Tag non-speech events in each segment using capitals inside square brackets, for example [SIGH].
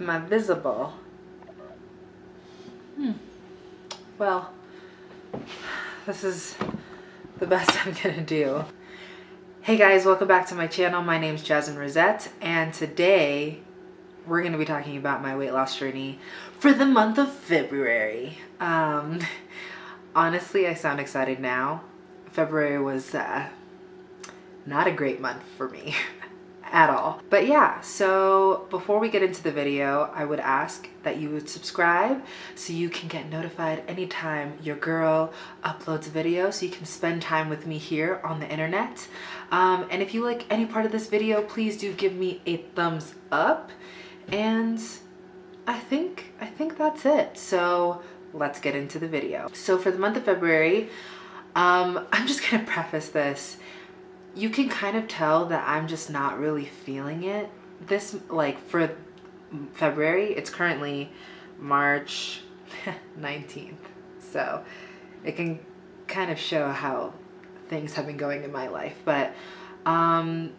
Am I visible? Hmm. Well, this is the best [LAUGHS] I'm gonna do. Hey guys, welcome back to my channel. My name's Jasmine Rosette, and today we're gonna be talking about my weight loss journey for the month of February. Um, [LAUGHS] honestly, I sound excited now. February was uh, not a great month for me [LAUGHS] at all. But yeah, so before we get into the video, I would ask that you would subscribe so you can get notified anytime your girl uploads a video so you can spend time with me here on the internet. Um, and if you like any part of this video, please do give me a thumbs up. And I think, I think that's it. So let's get into the video. So for the month of February, um, [LAUGHS] I'm just gonna preface this you can kind of tell that I'm just not really feeling it. This, like, for February, it's currently March [LAUGHS] 19th. So it can kind of show how things have been going in my life. But um,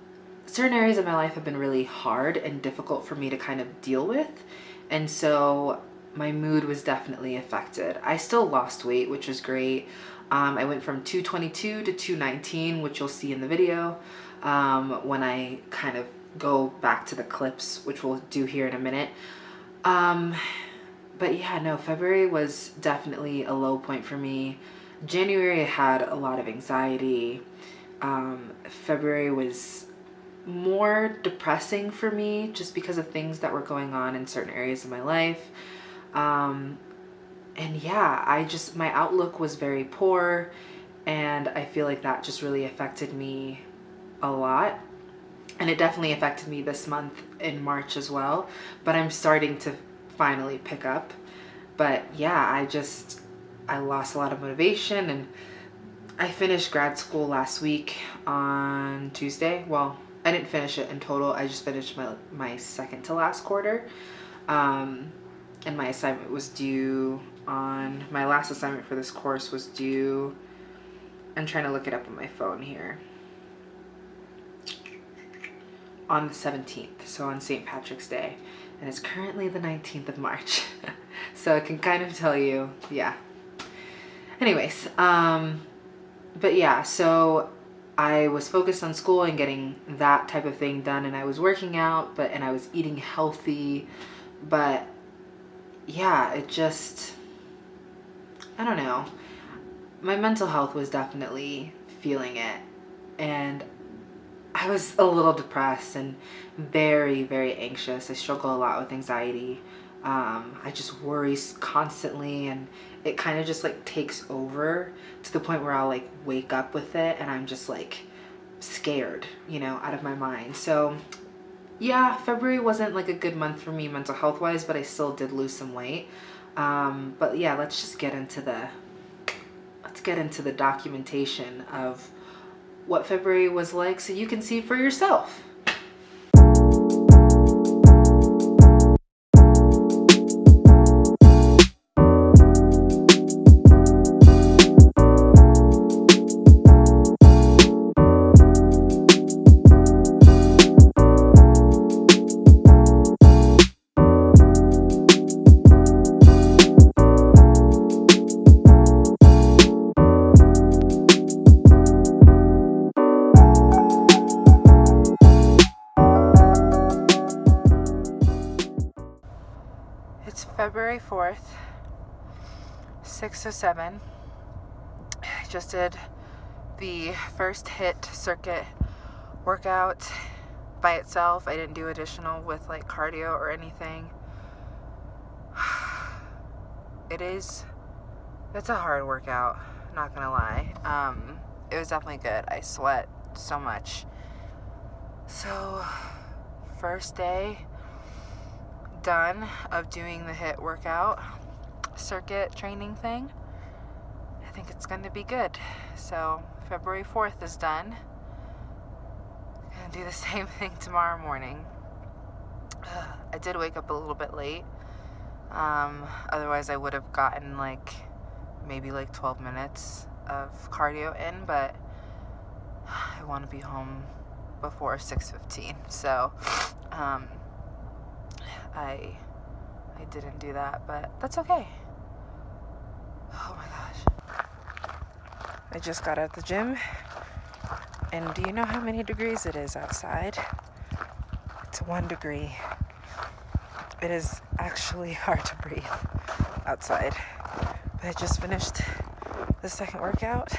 certain areas of my life have been really hard and difficult for me to kind of deal with. And so my mood was definitely affected. I still lost weight, which was great. Um, I went from 222 to 219, which you'll see in the video um, when I kind of go back to the clips, which we'll do here in a minute. Um, but yeah, no, February was definitely a low point for me. January had a lot of anxiety. Um, February was more depressing for me just because of things that were going on in certain areas of my life. Um, and yeah, I just, my outlook was very poor and I feel like that just really affected me a lot. And it definitely affected me this month in March as well, but I'm starting to finally pick up. But yeah, I just, I lost a lot of motivation and I finished grad school last week on Tuesday. Well, I didn't finish it in total. I just finished my, my second to last quarter. Um, and my assignment was due on my last assignment for this course was due I'm trying to look it up on my phone here on the 17th so on St. Patrick's Day and it's currently the 19th of March [LAUGHS] so I can kind of tell you yeah anyways um but yeah so I was focused on school and getting that type of thing done and I was working out but and I was eating healthy but yeah, it just, I don't know. My mental health was definitely feeling it. And I was a little depressed and very, very anxious. I struggle a lot with anxiety. Um, I just worry constantly and it kind of just like takes over to the point where I'll like wake up with it and I'm just like scared, you know, out of my mind. So yeah, February wasn't like a good month for me mental health wise, but I still did lose some weight. Um, but yeah, let's just get into the, let's get into the documentation of what February was like so you can see for yourself. February 4th, 607. I just did the first HIIT circuit workout by itself. I didn't do additional with like cardio or anything. [SIGHS] It is, it's a hard workout, not gonna lie. Um, it was definitely good. I sweat so much. So, first day, done of doing the HIIT workout circuit training thing. I think it's going to be good. So February 4th is done. Gonna do the [LAUGHS] same thing tomorrow morning. I did wake up a little bit late. Um, otherwise I would have gotten like maybe like 12 minutes of cardio in, but I want to be home before 6.15. So, um, I I didn't do that, but that's okay. Oh my gosh. I just got out the gym. And do you know how many degrees it is outside? It's one degree. It is actually [LAUGHS] hard to breathe outside. But I just finished the second workout.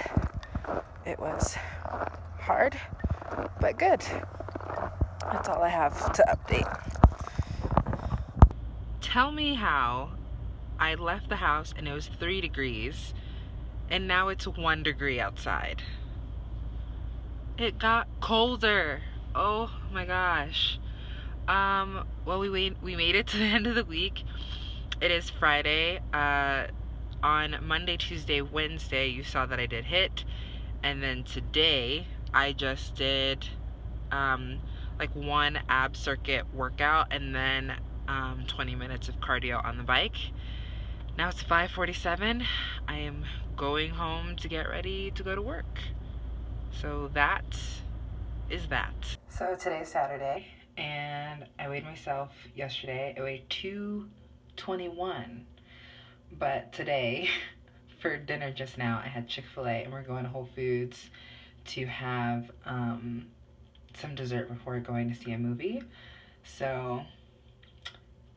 It was hard, but good. That's all I have to update. Tell me how I left the house and it was three degrees and now it's one degree outside. It got colder. Oh my gosh. Um, well, we wait, we made it [LAUGHS] to the end of the week. It is Friday. Uh, on Monday, Tuesday, Wednesday, you saw that I did HIIT. and then today I just did um, like one ab circuit workout, and then um, 20 minutes of cardio on the bike. Now it's 5:47. I am going home to get ready to go to work. So that is that. So today's Saturday and I weighed myself yesterday. I weighed 221. But today [LAUGHS] for dinner just now I had Chick-fil-A and we're going to Whole Foods to have um, some dessert before going to see a movie. So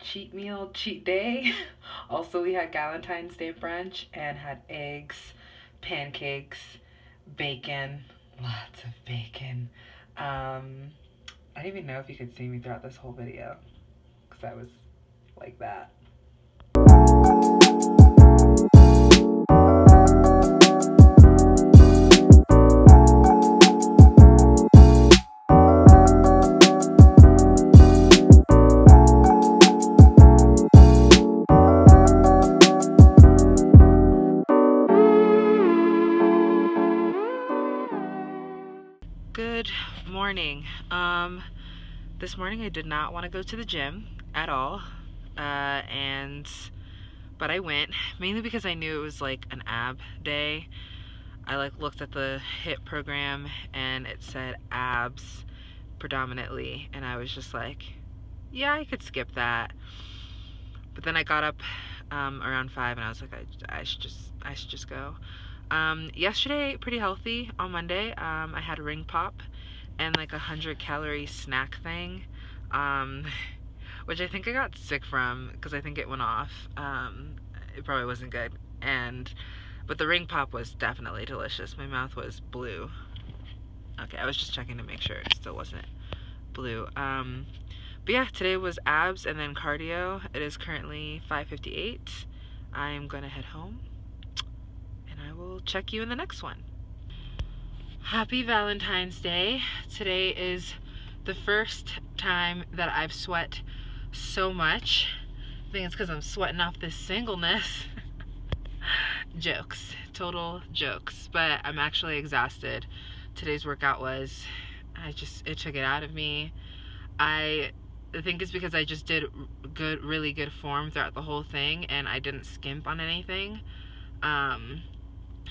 cheat meal, cheat day. [LAUGHS] also, we had Valentine's Day brunch and had eggs, pancakes, bacon, lots of bacon. Um, I don't even know if you could see me throughout this whole video because I was like that. This morning I did not want to go to the gym at all. Uh, and, but I went mainly because I knew it was like an ab day. I like looked at the HIIT program and it said abs predominantly. And I was just like, yeah, I could skip that. But then I got up um, around five and I was like, I, I should just, I should just go. Um, yesterday, pretty healthy on Monday. Um, I had a ring pop and like a hundred calorie snack thing um, [LAUGHS] which I think I got sick from because I think it went off um, it probably wasn't good and but the ring pop was definitely delicious. My mouth was blue. Okay I was just checking to make sure it still wasn't blue um, but yeah today was abs and then cardio. It is currently 5:58 I'm gonna head home and I will check you in the next one Happy Valentine's Day. Today is the first time that I've sweat so much. I think it's because I'm sweating off this singleness. [LAUGHS] jokes. Total jokes. But I'm actually exhausted. Today's workout was, I just, it took it out of me. I think it's because I just did good, really good form throughout the whole thing and I didn't skimp on anything. Um,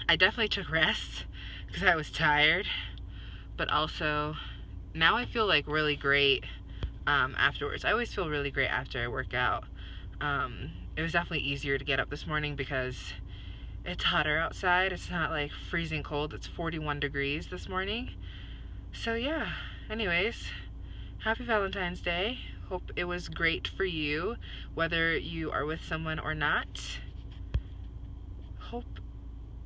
I definitely took rest because I was tired, but also now I feel like really great um, afterwards. I always feel really great after I work out. Um, it was definitely easier to get up this morning because it's hotter outside. It's not like freezing cold. It's 41 degrees this morning. So yeah, anyways, happy Valentine's Day. Hope it was great for you, whether you are with someone or not.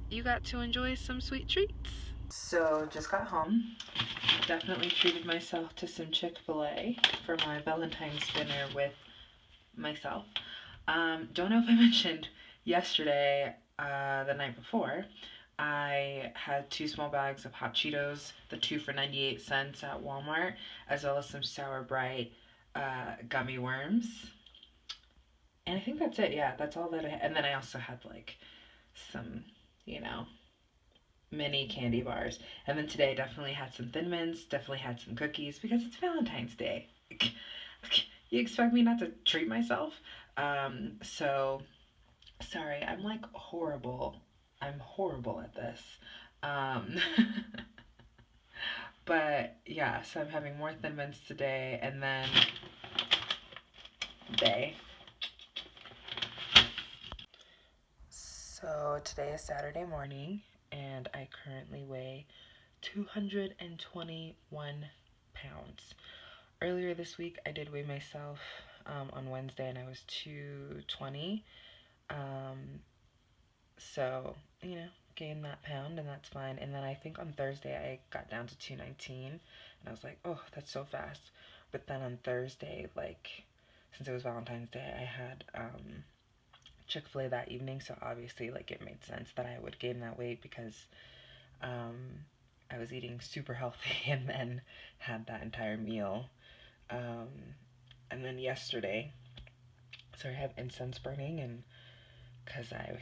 Hope you got to enjoy some sweet treats. So just got home. Definitely treated myself to some Chick-fil-A for my Valentine's dinner with myself. Um, don't know if I [LAUGHS] mentioned yesterday, uh, the night before, I had two small bags of hot Cheetos, the two for 98 cents at Walmart, as well as some Sour Brite uh, gummy worms. And I think that's it. Yeah, that's all that I And then I also had like some you know, mini candy bars. And then today definitely had some Thin Mints, definitely had some cookies because it's Valentine's Day. [LAUGHS] you expect me not to treat myself? Um, so, sorry, I'm like horrible. I'm horrible at this. Um, [LAUGHS] but yeah, so I'm having more Thin Mints today and then day. Is Saturday morning and I currently weigh 221 pounds. Earlier this week I did weigh myself um, on Wednesday and I was 220. Um, so, you know, gained that pound and that's fine. And then I think on Thursday I got down to 219 and I was like, oh, that's so fast. But then on Thursday, like, since it was Valentine's Day, I had um, Chick-fil-A that evening, so obviously like it made sense that I would gain that weight because um, I was eating super healthy [LAUGHS] and then had that entire meal. Um, and then yesterday, so I have incense burning and because I,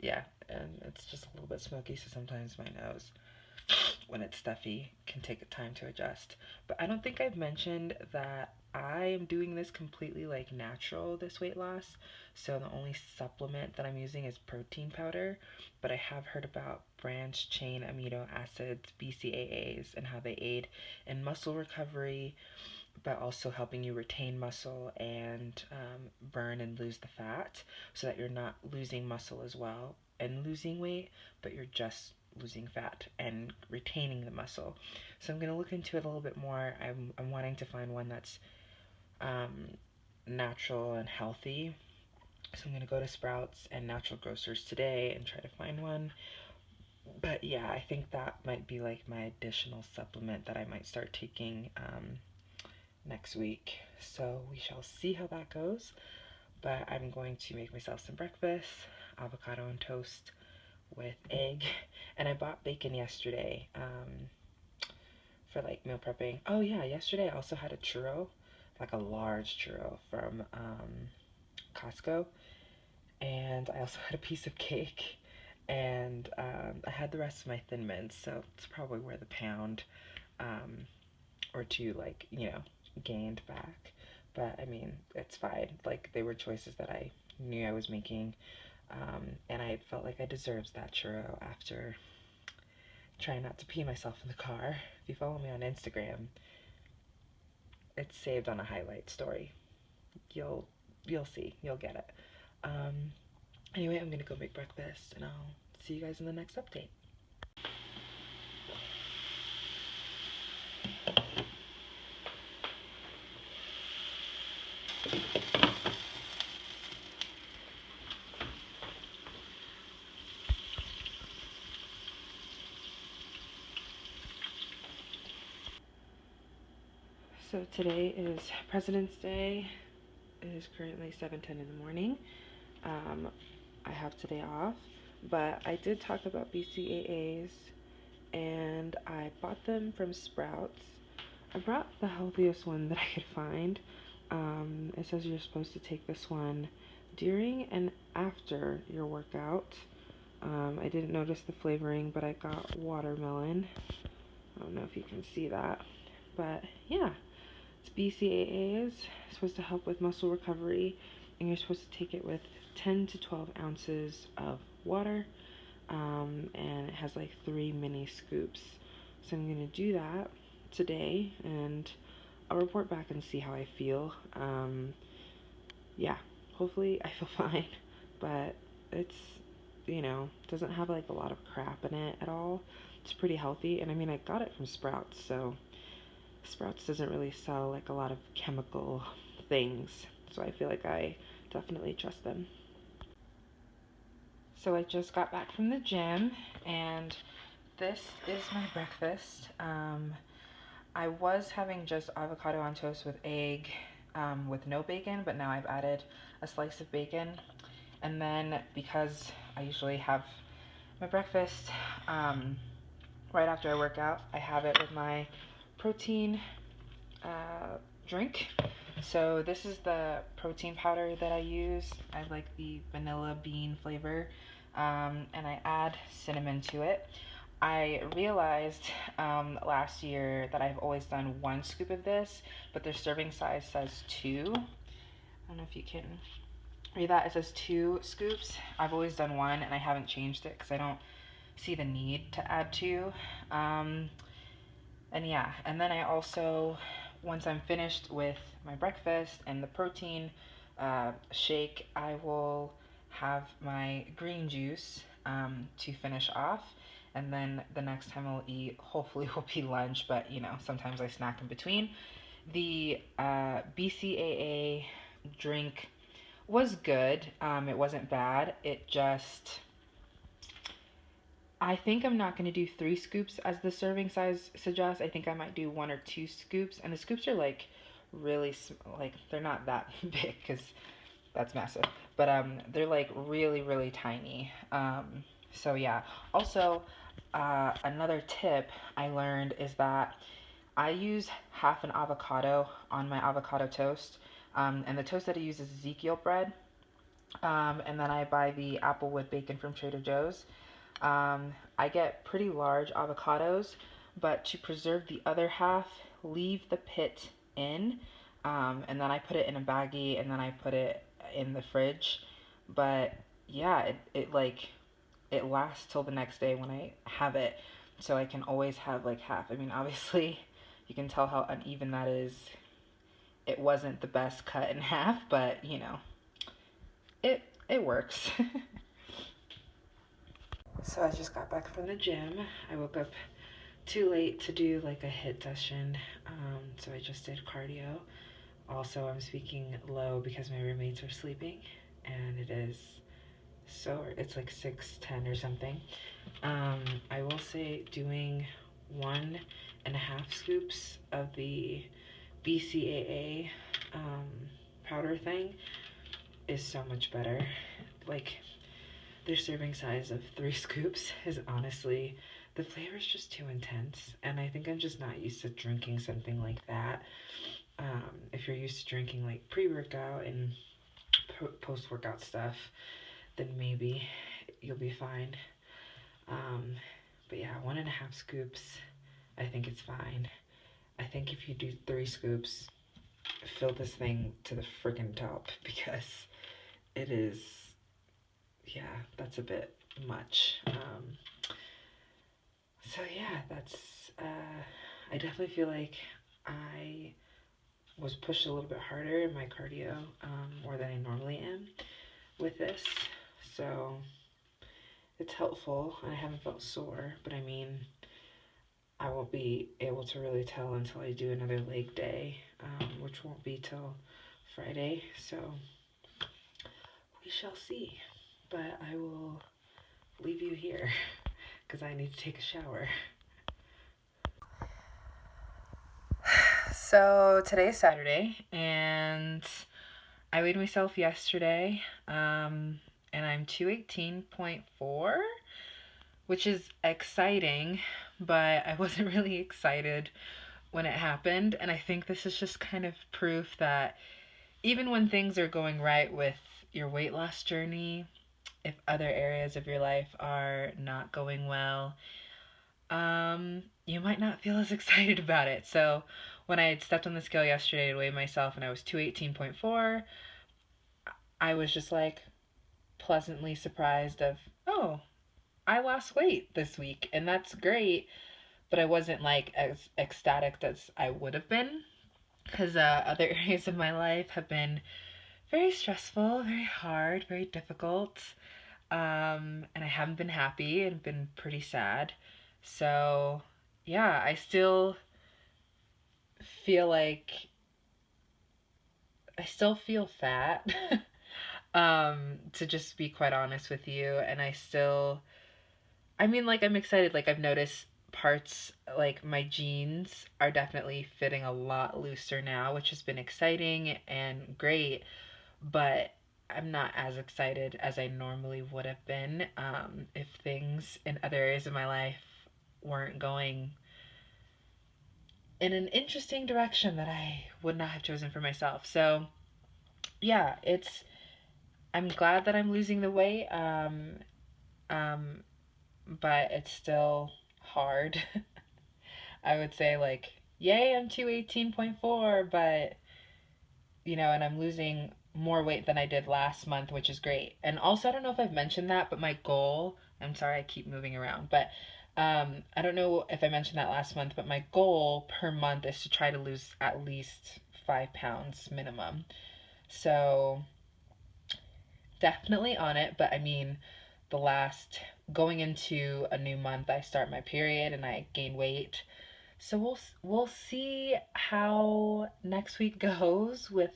yeah, and it's just a little bit smoky, so sometimes my nose [SNIFFS] when it's stuffy can take a time to adjust. But I don't think I've mentioned that I am doing this completely like natural, this weight loss. So the only supplement that I'm using is protein powder. But I have heard about branched chain amino acids, BCAAs, and how they aid in muscle recovery, but also helping you retain muscle and um, burn and lose the fat so that you're not losing muscle as well and losing weight, but you're just losing fat and retaining the muscle. So I'm going to look into it a little bit more. I'm, I'm wanting to find one that's um, natural and healthy. So I'm going to go to Sprouts and Natural Grocers today and try to find one. But yeah, I think that might be like my additional supplement that I might start taking um, next week. So we shall see how that goes. But I'm going to make myself some breakfast, avocado and toast with egg. [LAUGHS] And I bought bacon yesterday um, for like meal prepping. Oh yeah, yesterday I also had a churro like a large churro from um, Costco. And I also [LAUGHS] had a piece of cake. And um, I had the rest of my Thin Mints, so it's probably where the pound um, or two, like, you know, gained back. But I mean, it's fine. Like, they were choices that I knew I was making. Um, and I felt like I deserved that churro after trying not to pee myself in the car. If you follow me on Instagram, it's saved on a highlight story. You'll you'll see. You'll get it. Um, anyway, I'm gonna go make breakfast and I'll see you guys in the next update. Today is President's Day. It is currently 7.10 in the morning. Um, I have today off, but I did talk about BCAAs and I bought them from Sprouts. I brought the healthiest one that I could find. Um, it says you're supposed to take this one during and after your workout. Um, I didn't notice the flavoring, but I got watermelon. I don't know if you can see that, but yeah. It's BCAAs, supposed to help with muscle recovery, and you're supposed to take it with 10 to 12 ounces of water, um, and it has like three mini scoops. So I'm going to do that today, and I'll report back and see how I feel. Um, yeah, hopefully I feel [LAUGHS] fine, but it's, you know, doesn't have like a lot of crap in it at all. It's pretty healthy, and I mean, I got it from Sprouts, so Sprouts doesn't really sell like a lot of chemical things, so I feel like I definitely trust them. So I just got back from the gym and this is my breakfast. Um, I was having just avocado on toast with egg um, with no bacon, but now I've added a slice of bacon. And then because I usually have my breakfast um, right after I work out, I have it with my protein uh, drink. So this is the protein powder that I use. I like the vanilla bean flavor um, and I add cinnamon to it. I realized um, last year that I've always done one scoop of this, but their serving size says two. I don't know if you can read that. It says two scoops. I've always done one and I haven't changed it because I don't see the need to add two. Um, and yeah, and then I also, once I'm finished with my breakfast and the protein uh, shake, I will have my green juice um, to finish off. And then the next time I'll eat, hopefully, [LAUGHS] will be lunch, but you know, sometimes I snack in between. The uh, BCAA drink was good. Um, it wasn't bad. It just. I think I'm not going to do three scoops as the serving size suggests. I think I might do one or two scoops. And the scoops are like really, like, they're not that [LAUGHS] big because that's massive. But um, they're like really, really tiny. Um, so yeah. Also, uh, another tip I learned is that I use half an avocado on my avocado toast. Um, and the toast that I use is Ezekiel bread. Um, and then I buy the Applewood bacon from Trader Joe's. Um, I get pretty large avocados, but to preserve the other half, leave the pit in. Um, and then I put it in a baggie and then I put it in the fridge. But yeah, it, it like it lasts till the next day when I have it. So I can always have like half. I mean, [LAUGHS] obviously, you can tell how uneven that is. It wasn't the best cut in [LAUGHS] half, but you know, it it works. [LAUGHS] so I just got back from the gym. I woke up too late to do like a HIIT session, um, so I just did cardio. Also, I'm speaking low because my roommates are sleeping, and it is so it's like 610 or something um, i will say doing one and a half scoops of the bcaa um, powder thing is so much better like their serving size of three [LAUGHS] scoops is honestly the flavor is just too intense and i think i'm just not used to drinking something like that um, if you're used to drinking like pre-workout and post-workout stuff then maybe you'll be fine. Um, but yeah, one and a half scoops, I think it's fine. I think if you do three scoops, fill this thing to the freaking top [LAUGHS] because it is, yeah, that's a bit much. Um, so yeah, that's, uh, I definitely feel like I was pushed a little bit harder in my cardio um, more than I normally am with this. So it's helpful. I haven't felt sore, but I mean, I won't be able to really tell until I do another leg day, um, which won't be till Friday. So we shall see. But I will leave you here because I need to take a shower. So today's Saturday, and I weighed myself yesterday. Um, and I'm 218.4, which is exciting, but I [LAUGHS] wasn't really excited when it happened. And I think this is just kind of proof that even when things are going right with your weight loss journey, if other areas of your life are not going well, um, you might not feel as [LAUGHS] excited about it. So when I had stepped on the scale yesterday to weigh myself and I was 218.4, I was just like, pleasantly surprised of, oh, I lost weight this week and that's great. But I wasn't like as ecstatic as I would have been because uh, other [LAUGHS] areas of my life have been very stressful, very hard, very difficult. Um, and I haven't been happy and been pretty sad. So, yeah, I still feel like I still feel fat. [LAUGHS] um to just be quite honest with you and i still i mean like i'm excited like i've noticed parts like my jeans are definitely fitting a lot looser now which has been exciting and great but i'm not as excited as i normally would have been um, if things in other areas of my life weren't going in an interesting direction that i would not have chosen for myself so yeah it's I'm glad that I'm losing the weight. Um, um, but it's still hard. [LAUGHS] I would say like, yay, I'm 218.4, but you know, and I'm losing more weight than I did last month, which is great. And also, I don't know if I've mentioned that, but my goal, I'm sorry, I keep moving around, but um, I don't know if I mentioned that last month, but my goal per month is to try to lose at least five pounds minimum. So definitely on it, but I mean, the last going into a new month I start my period and I gain weight. So we'll we'll see how next week [LAUGHS] goes with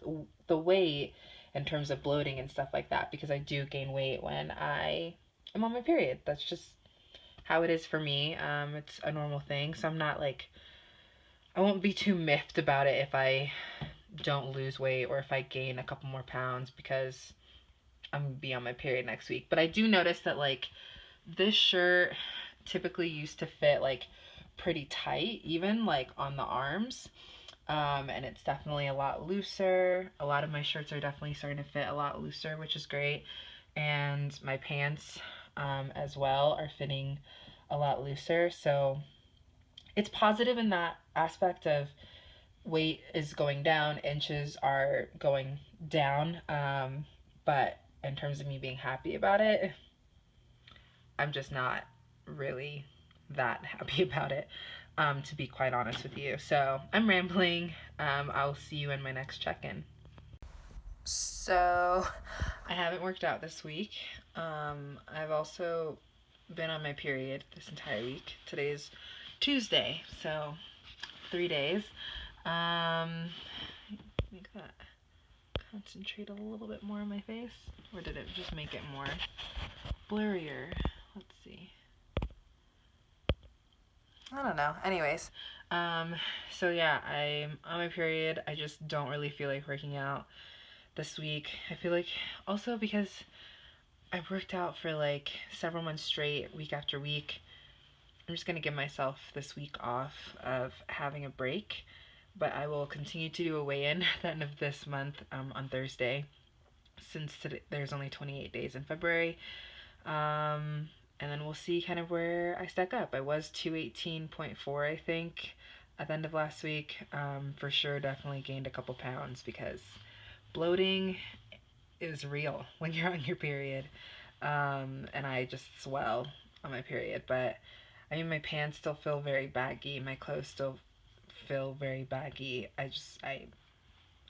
the weight in terms of bloating and stuff like that because I do gain weight when I am on my period. That's just how it is for me. Um, it's a normal thing, so I'm not like I won't be too miffed about it if I don't lose weight or if I gain a couple more pounds because I'm gonna be on my period next week. But I do notice that like this shirt typically used to fit like pretty tight, even like on the arms. Um, and it's definitely a lot looser. A lot of my shirts are definitely starting to fit a lot looser, which is great. And my pants um, as well are fitting a lot looser. So it's positive in that aspect of weight is going down, inches are going down. Um, but in terms of me being happy about it, I'm just not really that [LAUGHS] happy about it, um, to be quite honest with you. So I'm rambling. Um, I'll see you in my next check-in. So I haven't worked out this week. Um, I've also been on my period this entire week. Today's Tuesday, so three days. Um, make that concentrate a little bit more on my face, or did it just make it more blurrier? Let's see. I don't know. Anyways, um, so yeah, I'm on my period. I just don't really feel like working out this week. I feel like also because I've worked out for like several months straight, week after week. I'm just gonna give myself this week off of having a break, but I will continue to do a weigh-in [LAUGHS] at the end of this month um, on Thursday, since today, there's only 28 days in February. Um, and then we'll see kind of where I stack up. I was 218.4, I think, at the end of last week. Um, for sure, definitely gained a couple pounds because bloating is real [LAUGHS] when you're on your period. Um, and I just swell on my period. But I mean, my pants still feel very baggy. My clothes still feel very baggy. I just, I,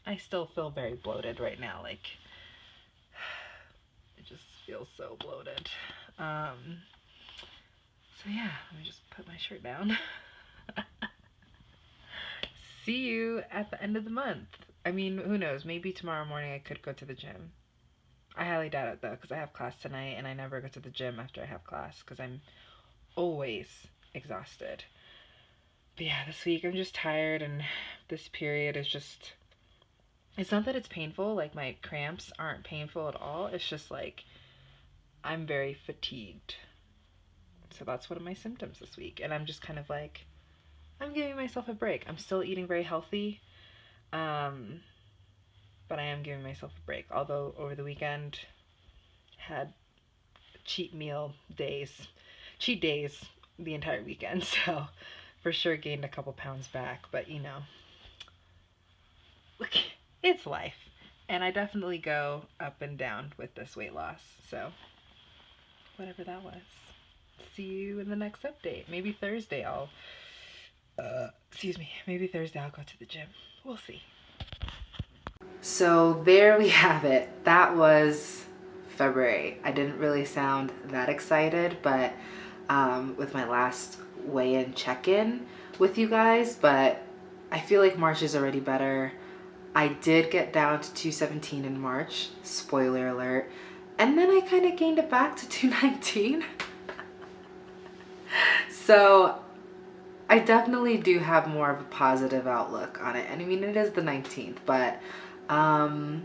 I still feel very bloated right now. Like, [SIGHS] it just feels so bloated. Um, so yeah, let me just put my shirt down. [LAUGHS] See you at the end of the month. I mean, who knows? Maybe tomorrow morning I could go to the gym. I highly doubt it though, because I have class tonight and I never go to the gym after I have class because I'm always exhausted. But yeah, this week I'm just tired and this period is just. It's not that it's painful, like my cramps aren't painful at all. It's just like I'm very fatigued. So that's one of my symptoms this week. And I'm just kind of like, I'm giving myself a break. I'm still eating very healthy. Um, but I am giving myself a break. Although over the weekend, had cheat meal days, cheat days the entire weekend. [LAUGHS] So for sure gained a couple pounds back. But you know, it's life. And I definitely go up and down with this weight loss. So whatever that was. See you in the next update. Maybe Thursday I'll, uh, excuse me, maybe Thursday I'll go to the gym. We'll see. So there we have it. That was February. I didn't really sound that excited, but um, with my last weigh-in check-in with you guys, but I feel like March is already better. I did get down to 217 in March, spoiler alert. And then I kind of gained it back to [LAUGHS] 219. so I definitely do have more of a positive outlook on it. And I mean, it is the 19th, but um,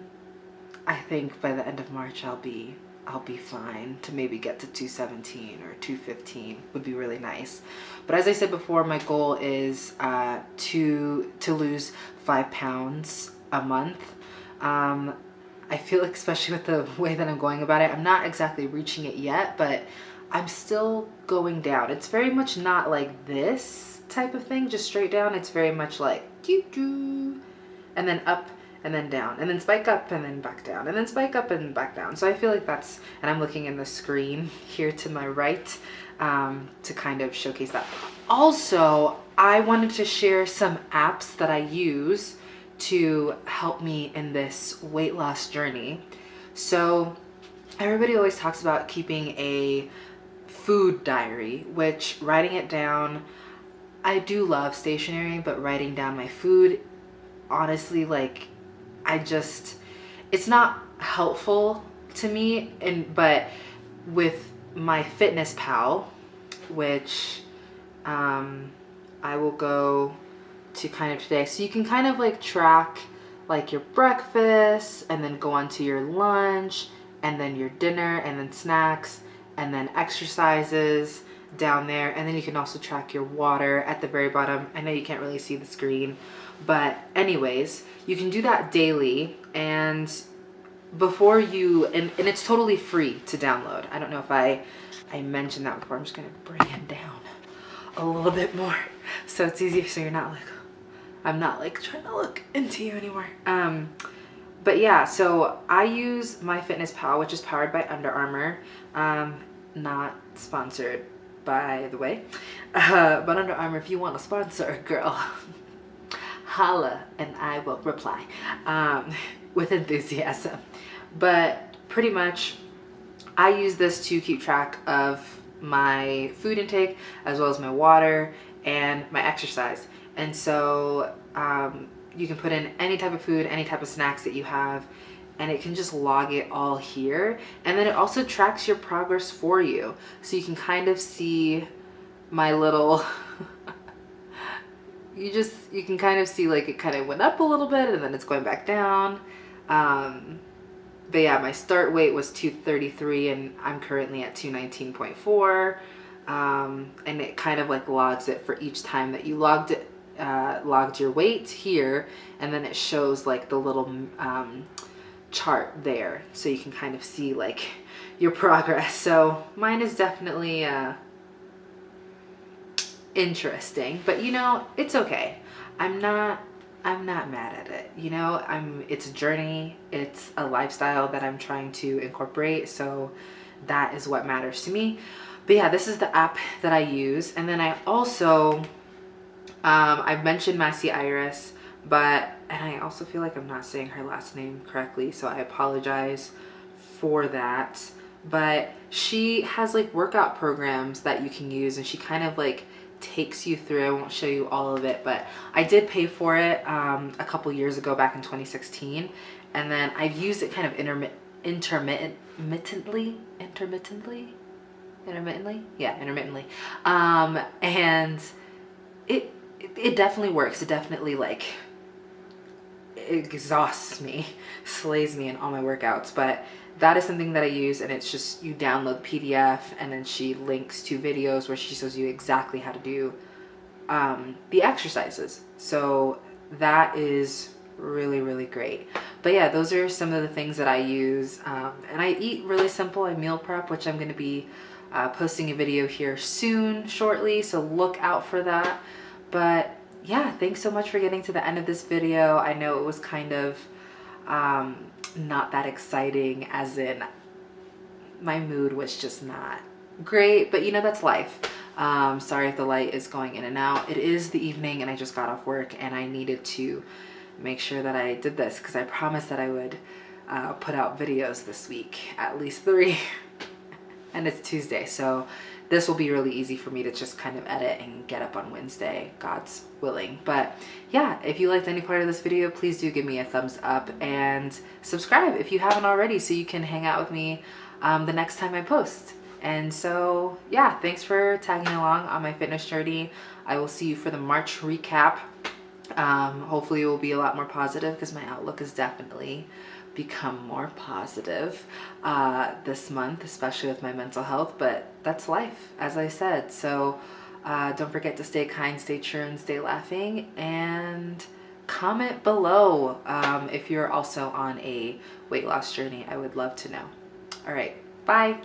I think by the end of March, I'll be I'll be fine to maybe get to 217 or 215 would be really nice. But as I said before, my goal is uh, to, to lose five pounds a month. Um, I feel like especially with the way that I'm going about it, I'm not exactly reaching it yet, but I'm still going down. It's very much not like this type of thing, just straight down. It's very much like doo doo, and then up and then down and then spike up and then back down and then spike up and back down. So I feel like that's, and I'm looking in the screen [LAUGHS] here to my right um, to kind of showcase that. Also, I wanted to share some apps that I use to help me in this weight loss journey. So everybody always talks about keeping a food diary, which writing it down, I do love stationery, but writing down my food, honestly, like, I just, it's not helpful to me, and but with MyFitnessPal, which um, I will go to kind of today. So you can kind of like track like your breakfast and then go on to your lunch and then your dinner and then snacks and then exercises down there. And then you can also track your water at the very bottom. I know you can't really see the screen but anyways you can do that daily. And before you and, and it's totally free to download. I don't know if I I mentioned that before. I'm just gonna bring it down a little bit more so it's easier so you're not like I'm not like trying to look [LAUGHS] into you anymore. Um but yeah so I use MyFitnessPal which is powered by Under Armour. Um not sponsored by the way. [LAUGHS] Uh, but Under Armour if you want to sponsor girl [LAUGHS] holla and I will reply um, with enthusiasm. But pretty much I use this to keep track of my food intake as well as my water and my exercise and so um, you can put in any type of food any type of snacks that you have and it can just log it all here. And then it also tracks your progress for you. So you can kind of see my little [LAUGHS] you just you can kind of see like it kind of went up a little bit and then it's going back down. Um but yeah my start weight was 233 and i'm currently at 219.4 um and it kind of like logs it for each time that you logged it uh, logged your weight here and then it shows like the little um, chart there so you can kind of see like [LAUGHS] your progress. So mine is definitely uh, interesting but you know it's okay. I'm not I'm not mad at it you know? I'm it's a journey. It's a lifestyle that I'm trying to incorporate so that is what matters to me. But yeah this is the app that I use and then I also um, I've mentioned Massy Arias but and I also feel like I'm not saying her last name correctly so I apologize for that. But she has like workout programs that you can use and she kind of like takes you through. I won't show you all of it but I did pay for it um, a couple years ago back in 2016 and then I've used it kind of intermittent intermittently intermittently? Intermittently? Yeah intermittently. Um, and it it definitely works it definitely like exhausts me, [LAUGHS] slays me in all my workouts. But that is something that I use and it's just you download PDF and then she links to videos where she shows you exactly how to do um, the exercises. So that is really, really great. But yeah, those are some of the things that I use. Um, and I eat really simple. I meal prep, which I'm going to be uh, posting a video here soon, shortly. So look out for that. But yeah, thanks so much for getting to the end of this video. I know it was kind of um, not that exciting as in my mood was just not great, but you know, that's life. Um, sorry if the light is going in and out. It is the evening and I just got off work and I needed to make sure that I did this because I promised that I would uh, put out videos this week, at least three. [LAUGHS] and it's Tuesday, so this will be really easy for me to just kind of edit and get up on Wednesday, God's willing. But yeah, if you liked any part of this video, please do give me a thumbs up and subscribe if you haven't already so you can hang out with me um, the next time I post. And so yeah, thanks for tagging along on my fitness journey. I will see you for the March recap. Um, hopefully it will be a lot more positive because my outlook is definitely become more positive uh, this month, especially with my mental health, but that's life, as I said. So uh, don't forget to stay kind, stay true, and stay laughing. And comment below um, if you're also on a weight loss journey. I would love to know. All right, bye.